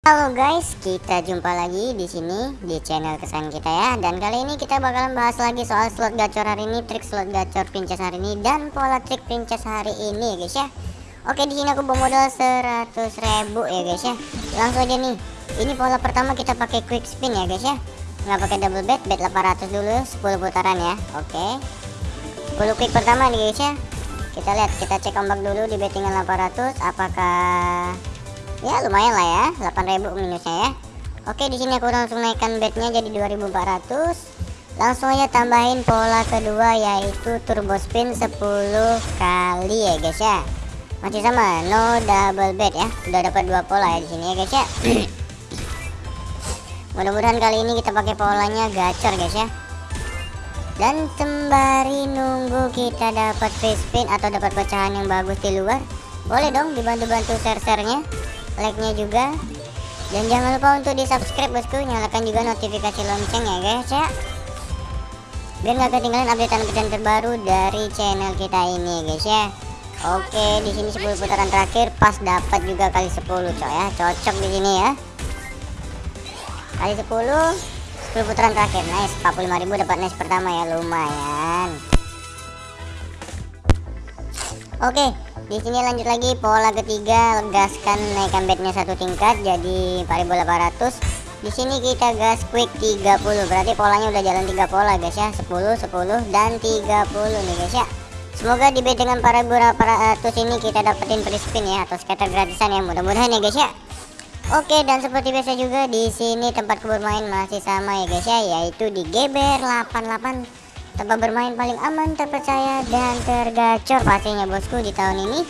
Halo guys, kita jumpa lagi di sini di channel kesan kita ya. Dan kali ini kita bakalan bahas lagi soal slot gacor hari ini, trik slot gacor princess hari ini dan pola trik princess hari ini guys ya. Oke, di sini aku bawa modal 100.000 ya guys ya. Langsung aja nih. Ini pola pertama kita pakai quick spin ya guys ya. Nggak pakai double bet, bet 800 dulu 10 putaran ya. Oke. 10 quick pertama nih guys ya. Kita lihat, kita cek ombak dulu di bettingan 800 apakah ya lumayan lah ya. 8000 minusnya ya. Oke di sini aku langsung naikkan bednya jadi 2400 langsung aja tambahin pola kedua yaitu turbo spin 10 kali ya guys ya. Masih sama no double bet ya. Udah dapat dua pola ya di sini ya guys ya. Mudah-mudahan kali ini kita pakai polanya gacor guys ya. Dan sembari nunggu kita dapat free spin atau dapat pecahan yang bagus di luar boleh dong dibantu-bantu share-sharenya like-nya juga. Dan jangan lupa untuk di subscribe bosku. Nyalakan juga notifikasi lonceng ya guys ya. Biar nggak ketinggalan updatean-updatean terbaru dari channel kita ini guys ya. Oke di sini 10 putaran terakhir. Pas dapat juga kali 10 coy ya. Cocok di sini ya. Kali 10 10 putaran terakhir. Nice 45.000 dapat nice pertama ya. Lumayan. Oke di sini lanjut lagi pola ketiga gaskan naikkan bednya satu tingkat jadi 4800 di sini kita gas quick 30 berarti polanya udah jalan tiga pola guys ya. 10 10 dan 30 nih guys ya. Semoga di bed dengan para ratus ini kita dapetin free spin ya atau scatter gratisan ya mudah-mudahan ya guys ya. Oke dan seperti biasa juga di sini tempat bermain masih sama ya guys ya yaitu di Geber 88 tempat bermain paling aman, terpercaya, dan tergacor pastinya bosku di tahun ini.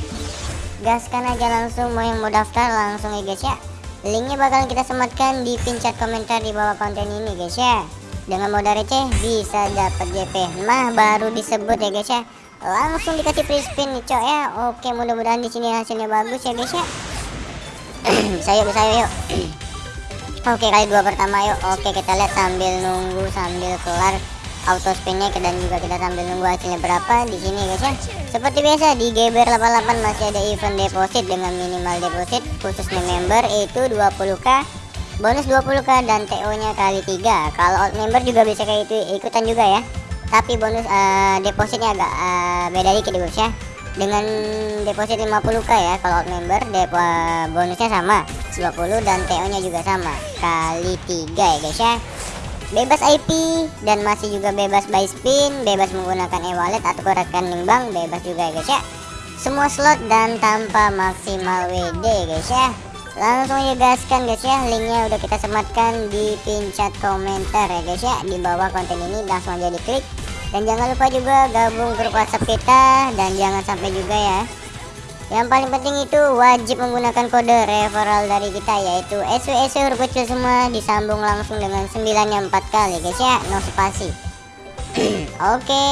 Gaskan aja langsung mau yang mau daftar langsung ya guys ya. Linknya bakalan kita sematkan di pin chat komentar di bawah konten ini guys ya. Dengan modal receh bisa dapat JP nah baru disebut ya guys ya. Langsung dikasih free spin nih cok ya. Oke mudah-mudahan di sini hasilnya bagus ya guys ya. Bisa yuk bisa yuk. Oke kali dua pertama yuk. Oke kita lihat sambil nunggu sambil kelar auto spinnya dan juga kita sambil nunggu hasilnya berapa di sini guys ya. Seperti biasa di GBR 88 masih ada event deposit dengan minimal deposit khususnya member itu 20k bonus 20k dan TO nya kali 3 kalau out member juga bisa kayak itu ikutan juga ya. Tapi bonus uh, depositnya agak uh, beda dikit guys ya. Dengan deposit 50k ya kalau out member depo, uh, bonusnya sama 20 dan TO nya juga sama. Kali 3 ya guys ya bebas IP dan masih juga bebas buy spin bebas menggunakan e-wallet atau rekening bank bebas juga ya guys ya. Semua slot dan tanpa maksimal WD guys ya. Langsung aja gaskan guys ya. Linknya udah kita sematkan di pin chat komentar ya guys ya. Di bawah konten ini langsung aja diklik. Dan jangan lupa juga gabung grup whatsapp kita. Dan jangan sampai juga ya yang paling penting itu wajib menggunakan kode referral dari kita yaitu SW SW huruf kecil semua disambung langsung dengan 9 nya 4 kali guys ya. No spasi. Oke.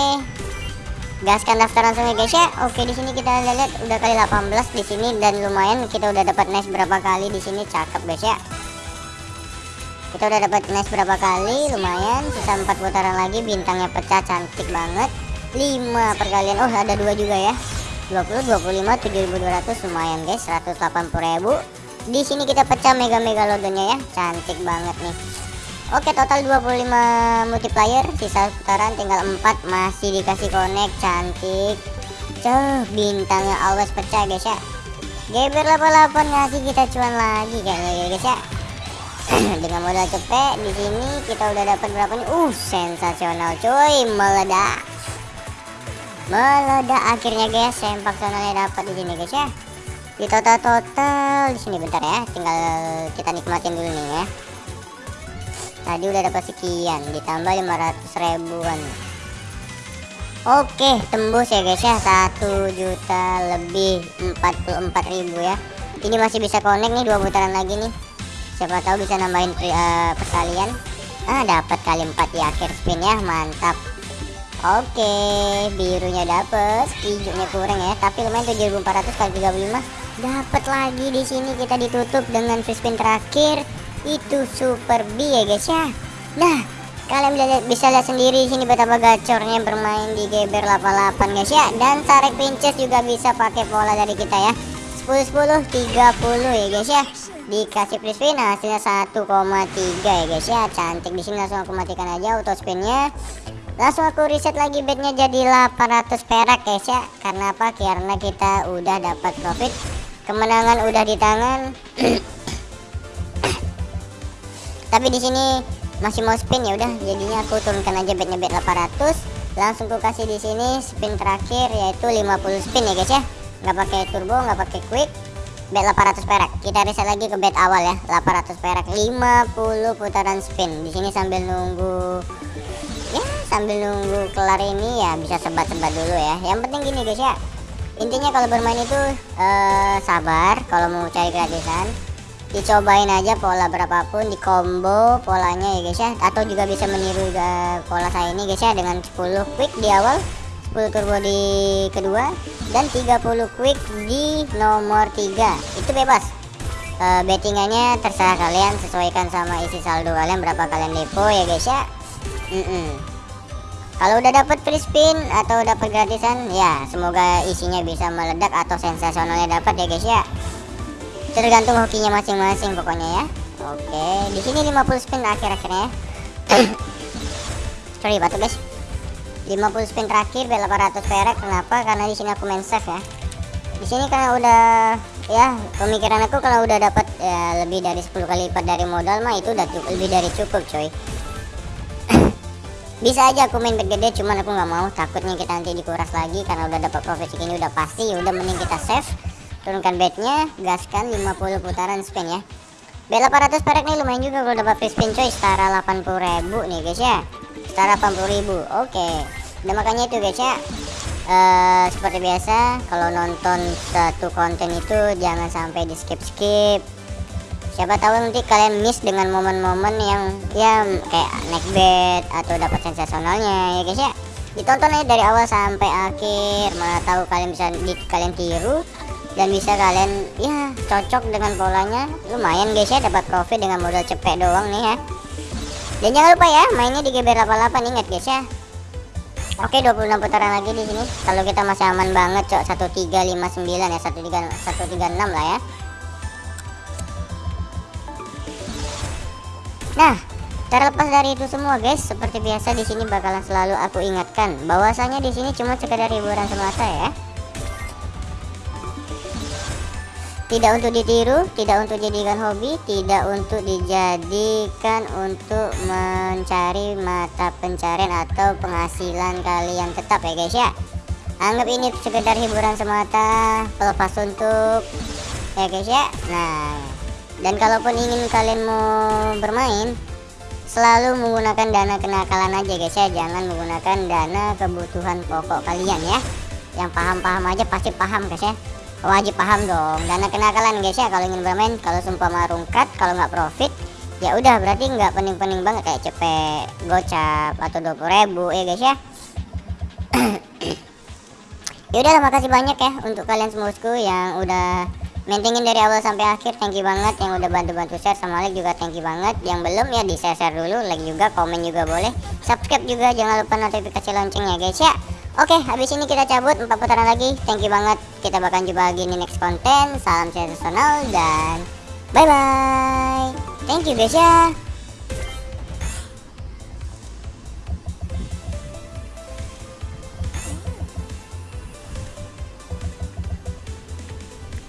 Gaskan daftar langsung ya guys ya. Oke di sini kita lihat udah kali 18 di sini dan lumayan kita udah dapat nice berapa kali di sini. Cakep guys ya. Kita udah dapat nice berapa kali lumayan. Sisa 4 putaran lagi bintangnya pecah cantik banget. 5 perkalian. Oh ada dua juga ya 20 25 7200 lumayan guys 180.000 di sini kita pecah mega mega lodonya ya cantik banget nih. Oke total 25 multiplier sisa putaran tinggal 4 masih dikasih connect cantik. Cuh bintangnya always pecah guys ya. Geber 88 ngasih kita cuan lagi kayaknya ya guys ya. Dengan modal cepet di sini kita udah dapat berapa nih? Uh sensasional cuy meledak meledak akhirnya guys sempak sonalnya dapat di sini guys ya. Di total total di sini bentar ya. Tinggal kita nikmatin dulu nih ya. Tadi udah dapat sekian ditambah 500 ribuan. Oke tembus ya guys ya. 1 juta lebih 44 ribu ya. Ini masih bisa connect nih dua putaran lagi nih. Siapa tahu bisa nambahin uh, perkalian ah dapat kali 4 di akhir spin ya. Mantap Oke, birunya dapet, hijaunya kurang ya. Tapi lumayan 7400 kali 35. Dapat lagi di sini kita ditutup dengan free spin terakhir. Itu super B ya guys ya. Nah, kalian bisa lihat, bisa lihat sendiri di sini betapa gacornya bermain di Geber 88 guys ya. Dan tarik pinches juga bisa pakai pola dari kita ya. 10 10 30 ya guys ya. dikasih free spin hasilnya 1,3 ya guys ya cantik di sini langsung aku matikan aja auto spinnya langsung aku reset lagi bednya jadi 800 perak guys ya. Karena apa? Karena kita udah dapat profit. Kemenangan udah di tangan. Tapi di sini masih mau spin ya udah. Jadinya aku turunkan aja bednya bed 800 langsung aku kasih di sini spin terakhir yaitu 50 spin ya guys ya. Nggak pakai turbo nggak pakai quick. Bet 800 perak. Kita reset lagi ke bet awal ya. 800 perak. 50 putaran spin. Di sini sambil nunggu sambil nunggu kelar ini ya bisa sebat-sebat dulu ya. Yang penting gini guys ya. Intinya kalau bermain itu uh, sabar kalau mau cari gratisan. Dicobain aja pola berapapun di combo polanya ya guys ya. Atau juga bisa meniru juga pola saya ini guys ya dengan 10 quick di awal 10 turbo di kedua dan 30 quick di nomor 3 itu bebas. E, bettingannya terserah kalian sesuaikan sama isi saldo kalian berapa kalian depo ya guys ya. Mm -mm. Kalau udah dapat free spin atau dapat gratisan ya semoga isinya bisa meledak atau sensasionalnya dapat ya guys ya. Tergantung hokinya masing-masing pokoknya ya. Oke di sini 50 spin akhir-akhirnya sorry batu guys. 50 spin terakhir bel 800 perak. Kenapa? Karena di sini aku main safe ya. Di sini karena udah ya pemikiran aku kalau udah dapat ya, lebih dari 10 kali lipat dari modal mah itu udah lebih dari cukup coy bisa aja aku main bet gede cuman aku nggak mau. Takutnya kita nanti dikuras lagi karena udah dapat profit segini udah pasti. Udah mending kita save turunkan bednya gaskan 50 putaran spin ya. Bet 800 perak nih lumayan juga kalau dapat free spin coy. Setara 80.000 nih guys ya. Setara 80.000 oke. Dan makanya itu guys ya uh, seperti biasa kalau nonton satu konten itu jangan sampai di skip skip siapa tahu nanti kalian miss dengan momen-momen yang ya kayak naik bet atau dapat sensasionalnya ya guys ya. Ditonton aja dari awal sampai akhir. Mana tahu kalian bisa di, kalian tiru dan bisa kalian ya cocok dengan polanya. Lumayan guys ya dapat profit dengan modal cepet doang nih ya. Dan jangan lupa ya mainnya di GB88 ingat guys ya. Oke 26 putaran lagi di sini. Kalau kita masih aman banget cok 1359 ya 13 136 lah ya Nah terlepas dari itu semua guys seperti biasa di sini bakalan selalu aku ingatkan bahwasanya di sini cuma sekedar hiburan semata ya tidak untuk ditiru, tidak untuk jadikan hobi, tidak untuk dijadikan untuk mencari mata pencarian atau penghasilan kalian tetap ya guys ya. Anggap ini sekedar hiburan semata, pelepas untuk ya guys ya. Nah, dan kalaupun ingin kalian mau bermain, selalu menggunakan dana kenakalan aja guys ya, jangan menggunakan dana kebutuhan pokok kalian ya. Yang paham-paham aja pasti paham guys ya. Wajib paham dong. Dana kenakalan guys ya. Kalau ingin bermain kalau sumpah marungkat kalau nggak profit ya udah berarti nggak pening-pening banget. Kayak cepet gocap atau 20 ribu ya guys ya. Ya udah makasih banyak ya untuk kalian semuaku yang udah maintingin dari awal sampai akhir thank you banget yang udah bantu-bantu share sama like juga thank you banget yang belum ya di share-share dulu like juga komen juga boleh subscribe juga jangan lupa notifikasi loncengnya guys ya Oke, habis ini kita cabut 4 putaran lagi. Thank you banget. Kita bakal jumpa lagi di next konten. Salam sensasional dan bye bye. Thank you guys ya.